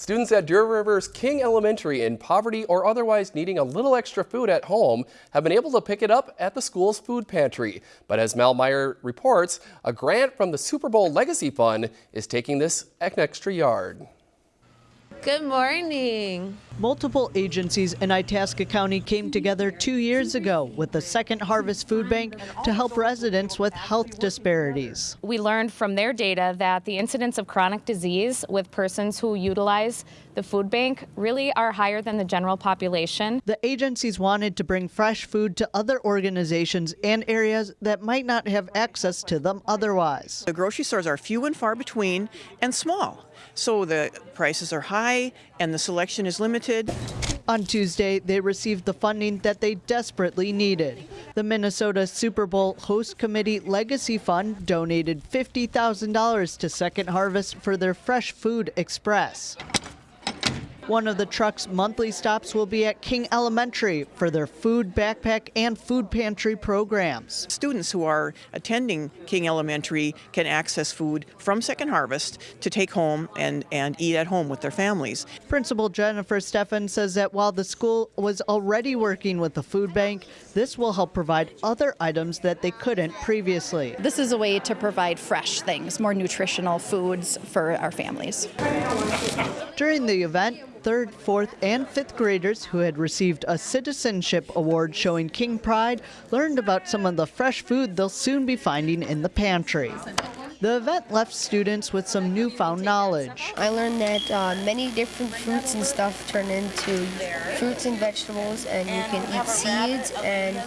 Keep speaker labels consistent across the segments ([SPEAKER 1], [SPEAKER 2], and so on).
[SPEAKER 1] Students at Deer River's King Elementary in poverty or otherwise needing a little extra food at home have been able to pick it up at the school's food pantry. But as Mel Meyer reports, a grant from the Super Bowl Legacy Fund is taking this an extra yard.
[SPEAKER 2] Good morning.
[SPEAKER 3] Multiple agencies in Itasca County came together two years ago with the Second Harvest Food Bank to help residents with health disparities.
[SPEAKER 4] We learned from their data that the incidence of chronic disease with persons who utilize the food bank really are higher than the general population.
[SPEAKER 3] The agencies wanted to bring fresh food to other organizations and areas that might not have access to them otherwise.
[SPEAKER 5] The grocery stores are few and far between and small, so the prices are high and the selection is limited.
[SPEAKER 3] On Tuesday, they received the funding that they desperately needed. The Minnesota Super Bowl Host Committee Legacy Fund donated $50,000 to Second Harvest for their Fresh Food Express. One of the truck's monthly stops will be at King Elementary for their food backpack and food pantry programs.
[SPEAKER 5] Students who are attending King Elementary can access food from Second Harvest to take home and, and eat at home with their families.
[SPEAKER 3] Principal Jennifer Steffen says that while the school was already working with the food bank, this will help provide other items that they couldn't previously.
[SPEAKER 6] This is a way to provide fresh things, more nutritional foods for our families.
[SPEAKER 3] During the event, third, fourth, and fifth graders who had received a citizenship award showing King Pride learned about some of the fresh food they'll soon be finding in the pantry. The event left students with some newfound knowledge.
[SPEAKER 7] I learned that uh, many different fruits and stuff turn into fruits and vegetables, and you can eat seeds, and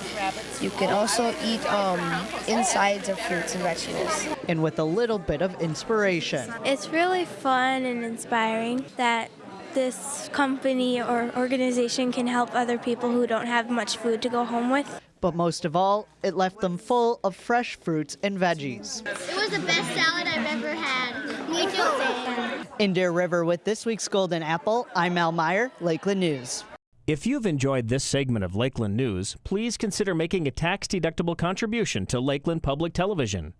[SPEAKER 7] you can also eat um, insides of fruits and vegetables.
[SPEAKER 3] And with a little bit of inspiration.
[SPEAKER 8] It's really fun and inspiring that this company or organization can help other people who don't have much food to go home with.
[SPEAKER 3] But most of all, it left them full of fresh fruits and veggies.
[SPEAKER 9] It was the best salad I've ever had. Me too.
[SPEAKER 3] In Deer River with this week's Golden Apple, I'm Al Meyer, Lakeland News.
[SPEAKER 10] If you've enjoyed this segment of Lakeland News, please consider making a tax-deductible contribution to Lakeland Public Television.